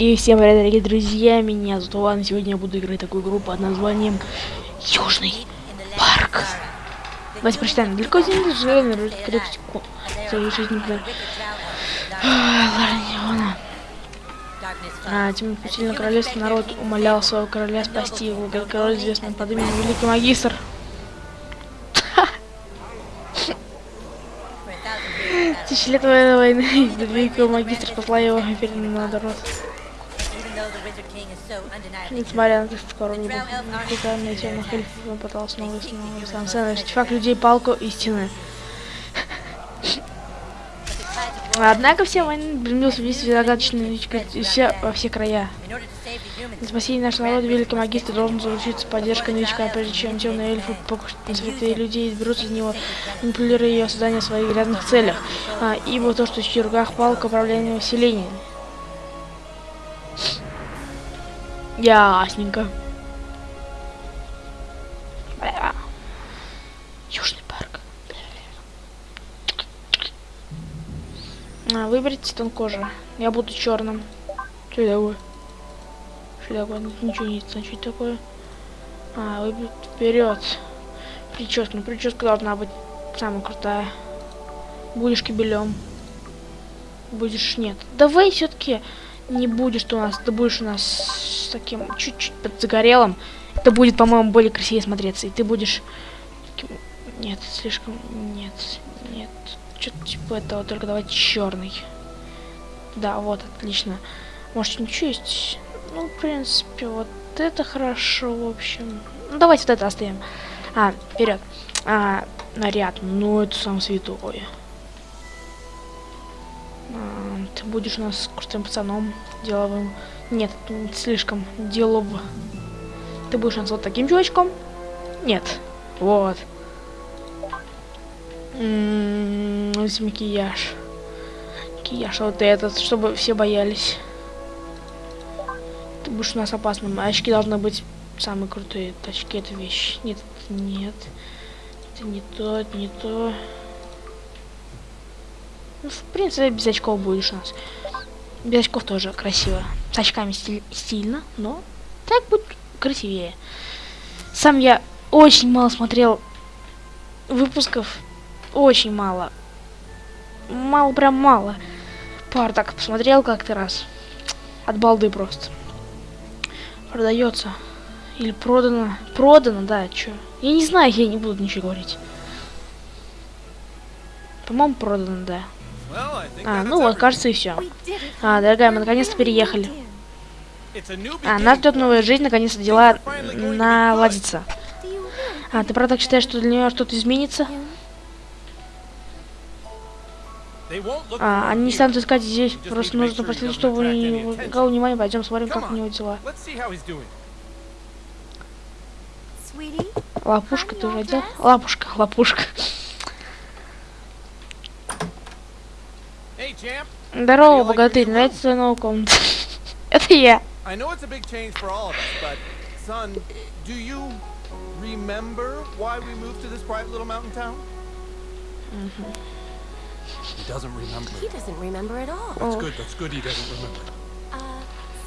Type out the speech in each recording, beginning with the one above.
И всем привет, дорогие друзья, меня зовут Иван, сегодня я буду играть такую игру под названием Южный парк. Давайте прочитаем. Далеко. Свою жизнь например. Ларниона. А, тем путильно королевство народ умолял своего короля спасти его. Как король известный под именем Великий Магистр. Тысячи лет военной войны Великого Магистра спасла его на народ. Несмотря на то, что скоро не британные темных эльфов, он пытался снова и снова. Сам артефакт людей палку истины. Однако все войны блинился весь загадочный все, во все края. На спасение нашего народа великий магистр должен заручиться поддержкой новичка, прежде чем темные эльфы покушают на святые людей и изберутся из него, манипулируя ее создание в своих грязных целях. А, ибо то, что в руках палка управления вселением. Ясненько. Южный парк. А, выберите тон кожи. Я буду черным. Что такое? Что такое? Ничего не это такое. А, выберите вперед. Прическа. Ну, прическа должна быть самая крутая. Будешь кибелем. Будешь нет. Давай все-таки не будешь ты у нас, ты будешь у нас с таким чуть-чуть подзагорелым. Это будет, по-моему, более красивее смотреться. И ты будешь таким... Нет, слишком... Нет, нет. Что-то типа этого, только давайте черный. Да, вот, отлично. Может, ничего есть? Ну, в принципе, вот это хорошо, в общем. Ну, давайте вот это оставим. А, вперед. А, наряд. Ну, это сам святой. Ты будешь у нас крутым пацаном, деловым. Нет, слишком делов. Ты будешь у нас вот таким чувачком? Нет. Вот. М -м -м, макияж. Макияж вот этот, чтобы все боялись. Ты будешь у нас опасным. А очки должны быть самые крутые. Очки это вещь. Нет, нет. Это не то, это не то. Ну, в принципе, без очков будешь у нас. Без очков тоже красиво. С очками стиль, стильно, но так будет красивее. Сам я очень мало смотрел выпусков. Очень мало. Мало, прям мало. Пар так посмотрел как-то раз. От балды просто. Продается. Или продано. Продано, да, чё. Я не знаю, я не буду ничего говорить. По-моему, продано, да. А, ну вот, кажется, и все. А, дорогая, мы наконец-то переехали. А, нас ждет новая жизнь, наконец-то дела наладятся. А, ты правда считаешь, что для нее что-то изменится? А, они не станут искать здесь, просто нужно проследить, чтобы не никого внимания, пойдем смотрим, как у него дела. Лапушка, ты уже одел? Лапушка, лапушка. Здорово, богатырь, нравится твоя новая комната? Это я. I know it's a big change for all of us, but son, do you remember why we moved to this private little mountain town? Mm-hmm. He doesn't remember. He doesn't remember at all. That's good. That's good. He doesn't remember.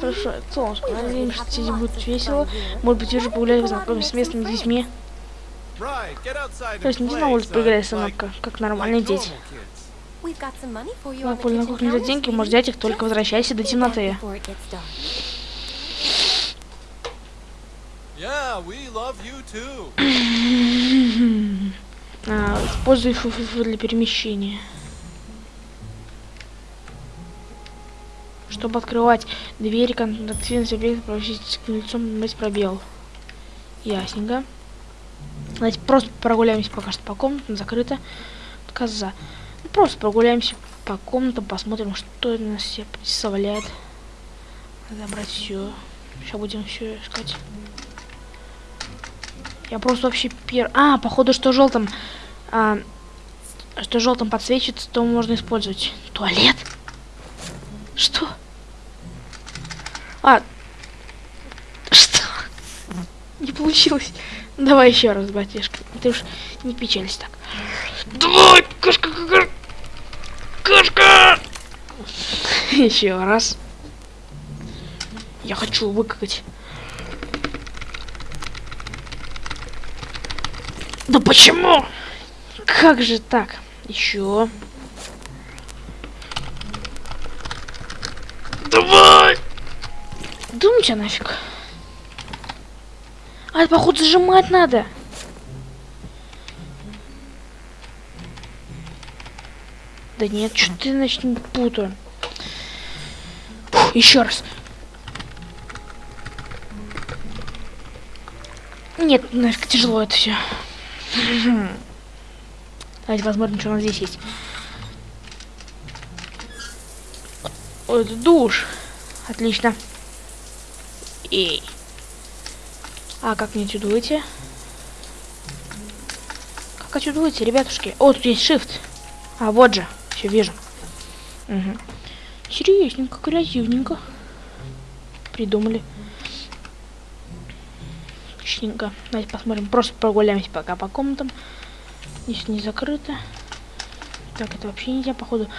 Хорошо, солнышко, надеюсь, что тебе будет весело. Может быть, уже погулять, познакомиться с местными детьми. То есть не на улице поиграть, сынок, как нормальные дети. На поле на кухне за деньги, можешь взять их, только возвращайся до темноты. а, используй фу для перемещения. Чтобы открывать двери, контактивность объекта, проводить к лицом, нажать пробел. Ясненько. Давайте просто прогуляемся пока что по комнатам, закрыто. Коза. Просто прогуляемся по комнатам, посмотрим, что нас все представляет. Надо брать все. Сейчас будем все искать. Я просто вообще пер... А, походу, что желтым... А, что желтым подсвечивается, то можно использовать. Туалет? Что? А. Что? Не получилось. Давай еще раз, батишка. Ты уж не печались так. Давай, кошка, кошка. Еще раз. Я хочу выкакать. Да почему? Как же так? Еще. Давай! Думайте нафиг. А, это, походу, зажимать надо. Да нет, что ты, значит, не путаю. Еще раз. Нет, нафиг тяжело это все. Давайте посмотрим, что у нас здесь есть. Ой, это душ. Отлично. Эй. А как мне отсюда выйти? Как отсюда выйти, ребятушки? О, тут есть shift. А, вот же. Все вижу. Угу. Серьезненько, креативненько. Придумали. Отличненько. Давайте посмотрим. Просто прогуляемся пока по комнатам. Здесь не закрыто. Так, это вообще нельзя, походу.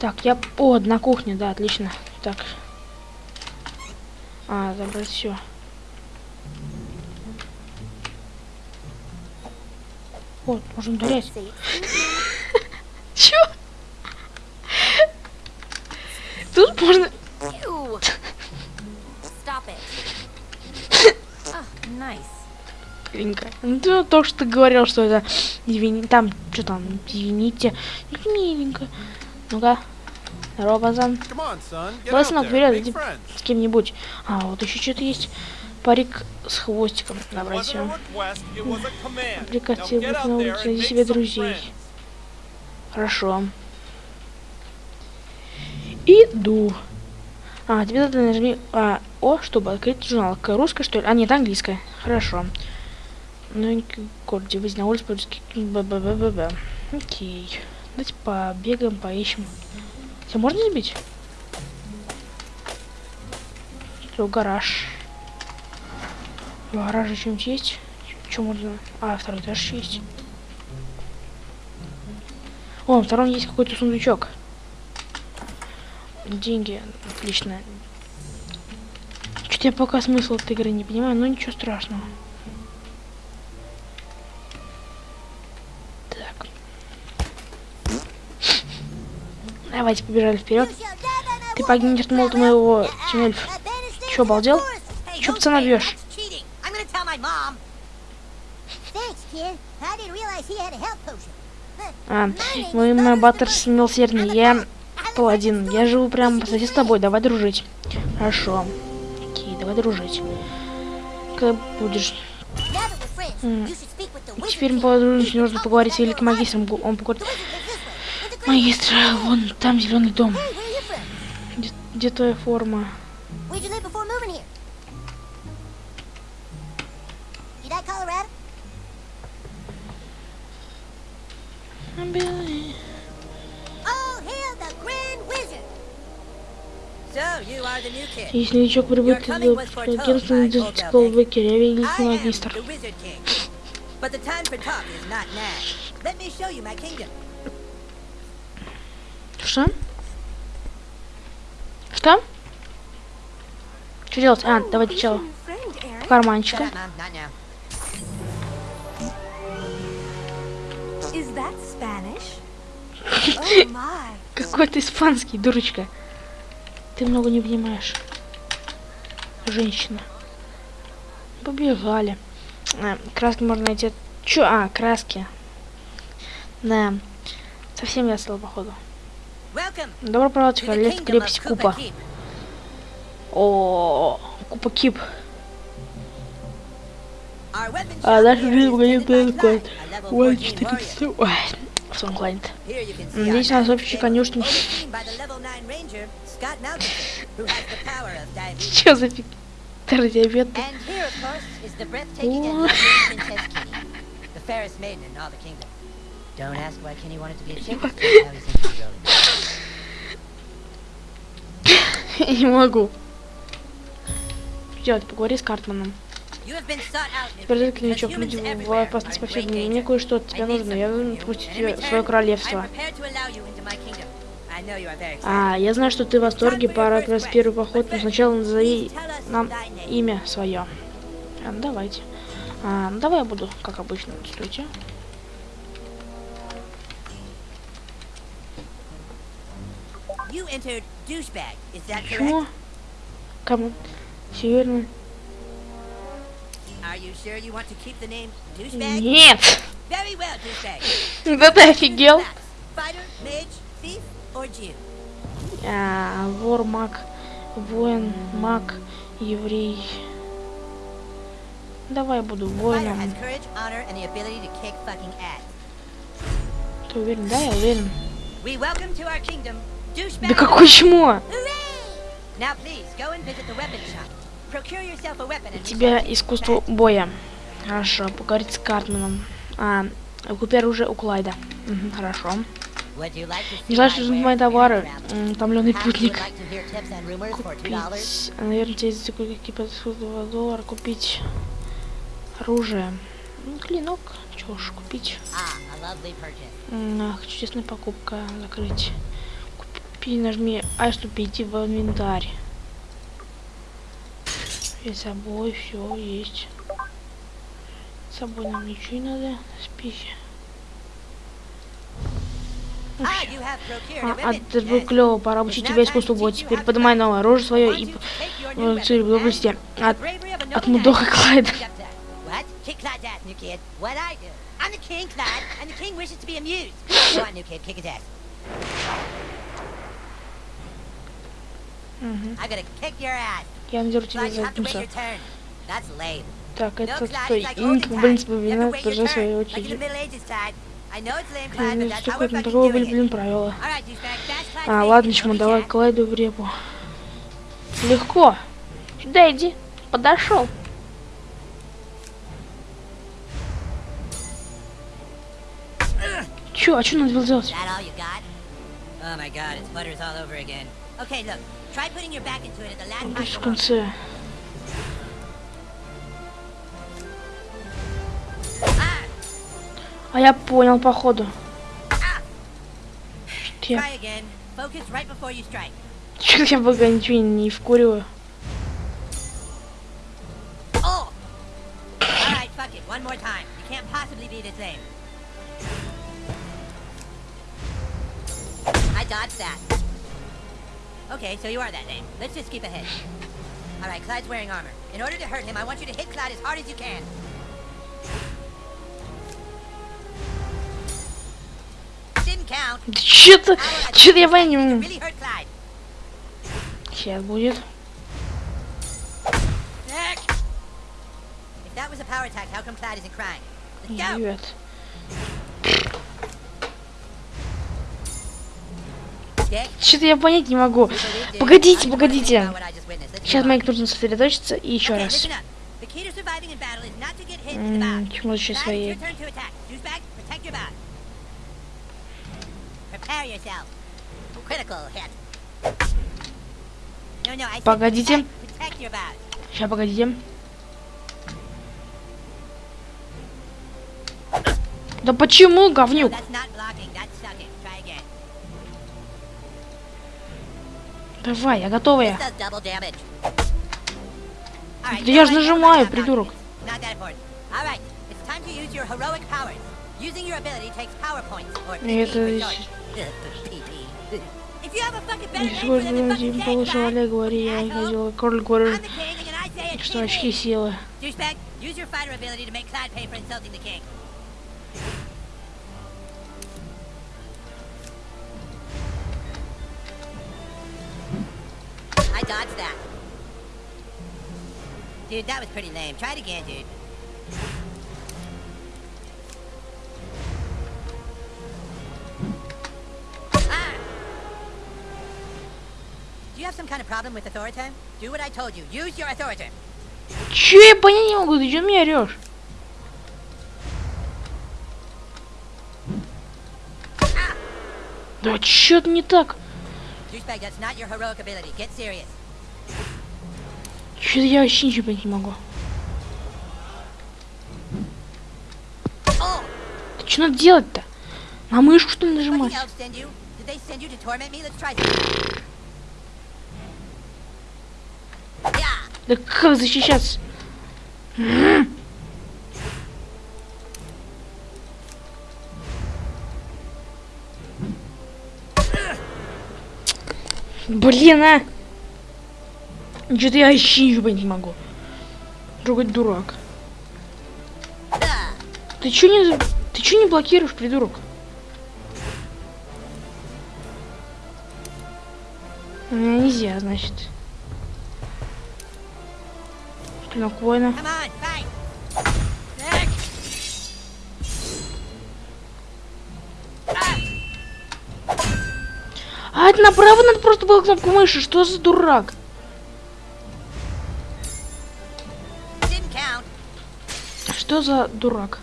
Так, я... О, на кухне, да, отлично. Так. А, забрать все. Вот, можем ударять. Чё? Тут можно... Миленько. Ну, то, что ты говорил, что это... Извини, там, что там, извините. Миленько. Ну-ка. Здорово, пацан. Давай, сынок, вперед, иди с кем-нибудь. А, вот еще что-то есть. Парик с хвостиком. Давайте. Прикати на улице, найди себе друзей. Хорошо. Иду. А, тебе надо нажми а, О, чтобы открыть журнал. Русская, что ли? А, нет, английская. Хорошо. Ну, выйти на улицу, по-русски. Б-б-б-б-б. Окей. Давайте побегаем, поищем. Тебя можно сбить? Что, гараж. В гараже что-нибудь есть? Что можно? А, второй этаж есть. О, втором есть какой-то сундучок. Деньги. Отлично. Что-то я пока смысл этой игры не понимаю, но ничего страшного. Так. Давайте побежали вперед. Ты погибнешь молотом моего Тимельф. Че, обалдел? Че пацана бьешь? А, мой Баттерс милосердный. Я паладин. Я живу прямо по соседству с тобой. Давай дружить. Хорошо. Окей, давай дружить. Когда будешь... Теперь мы подружимся, нужно поговорить с великим магистром. Он поговорит... Магистр, вон там зеленый дом. Где, где твоя форма? Если новичок прибыт из агентства детского выкера, я великий магистр. Что? Что? Что делать? А, давайте сначала карманчика. Какой ты испанский, дурочка. Ты много не понимаешь. Женщина. Побежали. А, краски можно найти. Чё? А, краски. Да. Совсем весело, походу. Добро пожаловать в королевство крепость Купа. О, Купа Кип. А дальше жизнь погонит код. Ой, 400. Ой, Сонглайнд. Здесь у нас общий конюшни. Что за фиг? Диабет. Я не могу. Делать, поговори с Картманом. Теперь новичок, люди в опасности повсюду. Мне кое-что от тебя нужно. Я должен пустить тебя в свое королевство. А, я знаю, что ты в восторге. Пора как раз первый поход, но сначала назови нам имя свое. А, ну, давайте. А, ну, давай я буду, как обычно. Стойте. Почему? Кому? Северный. Нет! Да ты офигел? А, вор, маг, воин, маг, еврей. Давай буду воином. Ты уверен? Да, я уверен. Да какой чмо? We Тебя искусство боя. Хорошо, поговорить с Картманом. А, купи оружие у Клайда. Мгм, хорошо. Не знаю, что мои товары. and travel? М, Томленый Perhaps you would путник. $2? Купить. Наверное, тебе за какие по доллара купить оружие. Ну, клинок. Чего ж купить? Ах, чудесная покупка. Закрыть. Купи, нажми А, чтобы перейти в инвентарь. И с собой все есть. С собой нам ничего не надо. Спихи. Ah, you have procured А, a а weapon. это было Yes. Клево, пора обучить тебя искусству боя. Теперь поднимай новое оружие свое и э, цель в области от, от Мудоха Клайда. Я надеру тебя за lame. Так, это стой. it's like И olden в принципе, вина тоже своей очереди. Ну, на fucking такого, блин, Clyde's А, ладно, чему, давай. Клайду в репу. Легко. Сюда иди. Подошел. Чё, а чё надо было делать? Is that all you got? Oh my god, it's butters all over again. Okay, look, try putting your back into it at the last Пусть в конце. Ah, А я понял, походу. Чё я, try again. Focus right before you strike. чё я пока ничего не вкуриваю. Oh! Alright, fuck it, one more time. You can't possibly be the same. I dodged that. Okay, so you are that name. Let's just skip ahead. Alright, Clyde's wearing armor. In order to hurt him, I want you to hit Clyde as hard as you can. Clyde isn't crying? Let's go! Ребят. Dick, Что-то я понять не могу. Погодите, погодите. Сейчас. Майк нужно сосредоточиться и еще раз. listen up. The Погодите. Сейчас, погодите. Да почему, говнюк? Давай, я готовая. Alright, Да я now ж I know нажимаю, придурок. это for ещё- short. PP. If you have a fucking better name for Сегодня them than Вадим fucking получил Tank, Олег, говори, я asshole. ходил. Король говорил, I'm the king, and I say it's что очки PP. силы. Douchebag, use your fighter ability to make Clyde pay for insulting the king. I dodged that. Dude, that was pretty lame. Try it again, dude. Kind of problem with authority? Do what I told you. Use your authority. Че я понять не могу, ты че меня орешь? Да чё-то не так. Чё-то я вообще ничего понять не могу. Oh! Да что надо делать-то? На мышку что ли нажимать? the elves send you? Did they send you to torment me? Let's try this. Yeah! Да как защищаться? Блин, а! Что-то я вообще ничего не могу. Другой дурак. Ты чё не... Ты чё не блокируешь, придурок? У меня нельзя, значит. Клинок воина. А, это направо надо просто было кнопку мыши. Что за дурак? Что за дурак?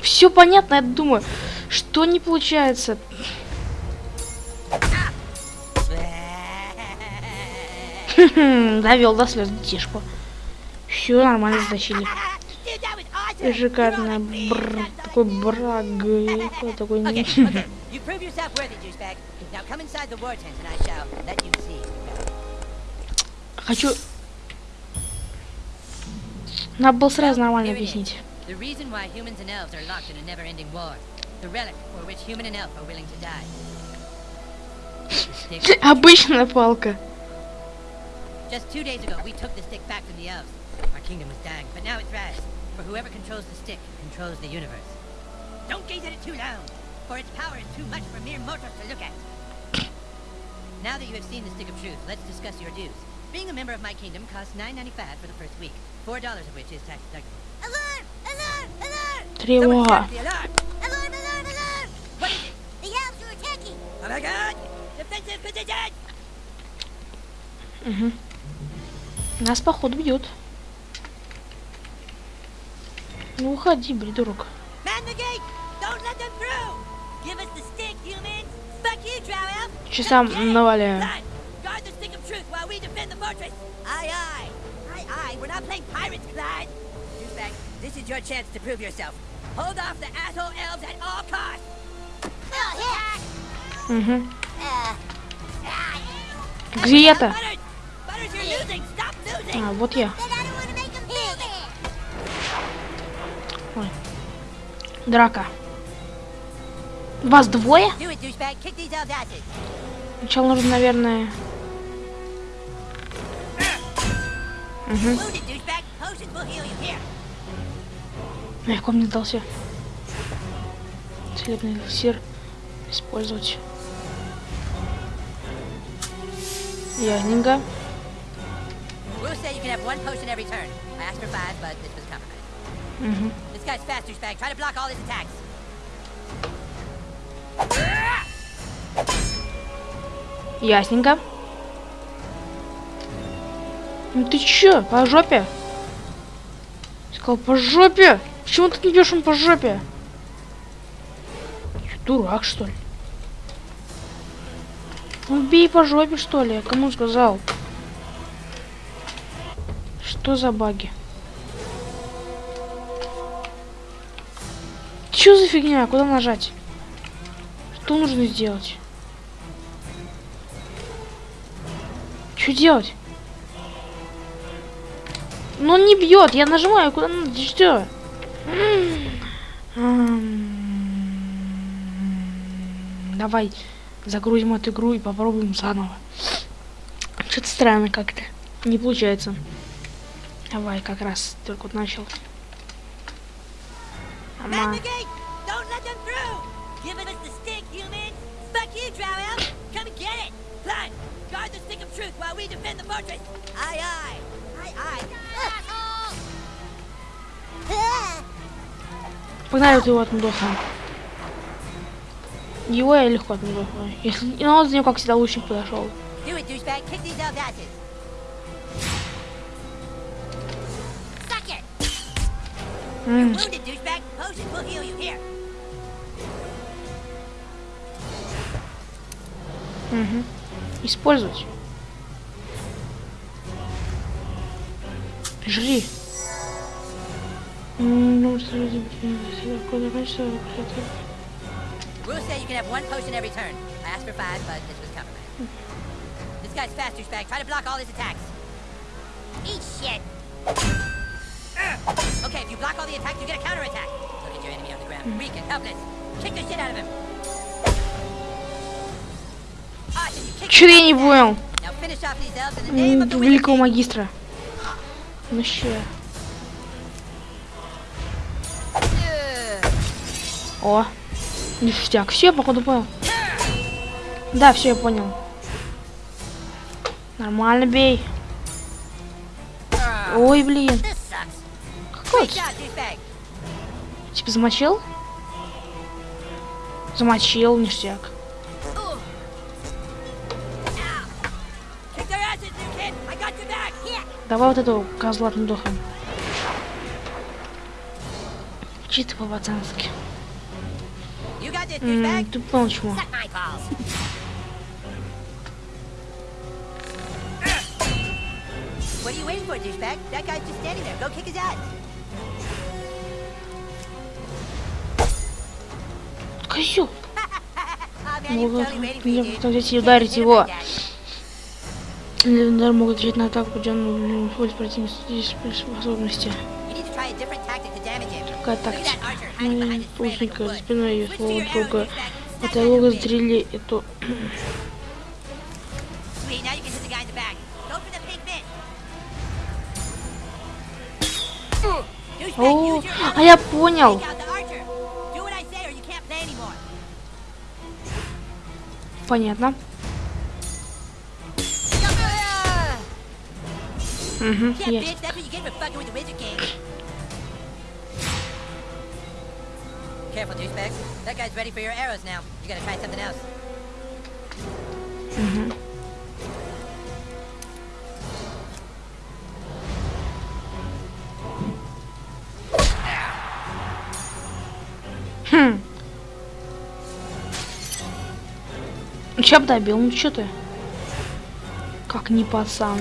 Все понятно, я думаю. Что не получается? Довел до слез детишку. Все нормально затащили. Шикарно. Amazing. такой браг. и Такой Okay, не... okay. Хочу... Надо было сразу нормально объяснить. The reason why humans and elves are locked in a never-ending war. The relic for which human and elf are willing to die. The stick. Обычная палка. Just two days ago, we took the stick back from the elves. Our kingdom was dying, but now it's rise. For whoever controls the stick controls the universe. Don't gaze at it too long, for its power is too much for mere mortals to look at. Now that you have seen the stick of truth, let's discuss your dues. Being a member of my kingdom costs $9.95 for the first week, $4 of which is tax deductible. Alarm! Alarm! Alarm! Someone Тревога. sound the alarm! Alarm! Alarm! Alarm! What is it? The elves are attacking! Oh my god! Defensive position! Мгм. Нас походу бьет. Ну уходи, придурок. Часам наваляю. This is your chance to prove yourself. Hold off the asshole elves at all costs! Oh! Угу. Uh, Где это? А, вот я. bad! Драка. Вас двое? Сначала нужно, наверное... Угу. Легко мне дался. Целебный эликсир использовать. Ясненько. Rules say you can have one potion every turn. I asked for five, but this was compromised. Угу. This guy's fast, douchebag. Try to block all his attacks. Ясненько. Ну ты чё, по жопе? Сказал, по жопе? Почему ты не бьешь ему по жопе? Чё, дурак, что ли? Ну бей по жопе, что ли? Я Кому сказал? Что за баги? Чё за фигня? Куда нажать? Что нужно сделать? Что делать? Ну он не бьет, я нажимаю, куда надо, что? Давай загрузим эту игру и попробуем заново. Что-то странно как-то. Не получается. Давай, как раз только вот начал. Ама. Ah! Погнали его отмудоха. Его я легко отмудохаю. Если ну, он за него, как всегда, лучник подошел. Do it, douchebag! Kick these М, Wounded, douchebag! Potions will heal you here! мгм. Использовать. Жри. М, ну, среди- какое количество- Rules say you can have one potion every turn. I asked for five, but this was compromised. This guy's fast, douchebag. Try to block all his attacks. Eat shit. Okay, if you block all the attacks, you get a counterattack. Look at your enemy on the ground. Weak and helpless. Kick the shit out of him. Чё я не понял? Великого магистра. Ну ща. О. Ништяк. Все, походу понял. Да, все, я понял. Нормально бей. Ой, блин. Douchebag. Типа замочил? Замочил, ништяк. Давай вот этого козла отмудохаем. Чисто по-пацански. Ты понял, чему? What are you waiting for, douchebag? That guy's just standing there. Go kick his ass. Мне you, dude. потом взять и ударить его. Легендар могут отвечать на атаку, поддержанную использовать противник способности. That тактика? Мы лучника за спиной ее своего друга. Это луга стрели эту... Sweet, now you can the Wizard King. Careful, douchebags. That guy's ready for your arrows now. You gotta try something else. Ну, б добил? Ну чё ты? Как не пацан.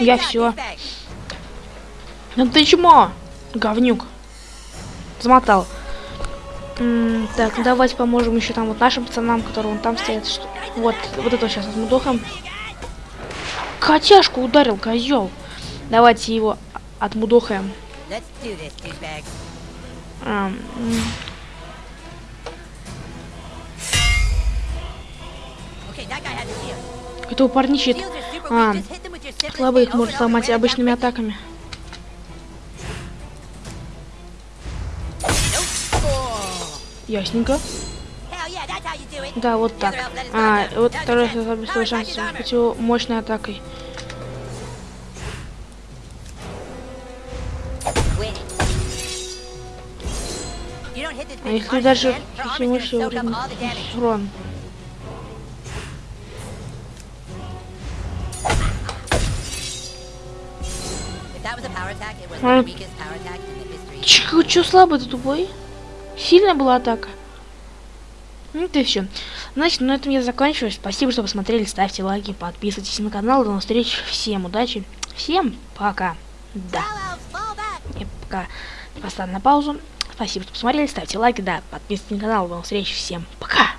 Я douchebag. Ну ты чмо, говнюк. Замотал. М, так, давайте поможем еще там вот нашим пацанам, которые вон там стоят. Что... Вот, вот это сейчас отмудохаем. Котяшку ударил, козел. Давайте его отмудохаем. Let's simplest слабых thing over может сломать обычными атаками. Ясненько. Да, вот так. А, вот второй обеспечил Power шанс против мощной атакой. А если даже again, her Чё, чё слабый ты тупой? Сильная была атака. Ну это все. Значит, на этом я заканчиваю. Спасибо, что посмотрели. Ставьте лайки, подписывайтесь на канал. До новых встреч. Всем удачи. Всем пока. Да. Я пока поставлю на паузу. Спасибо, что посмотрели. Ставьте лайки, да, подписывайтесь на канал. До новых встреч. Всем пока.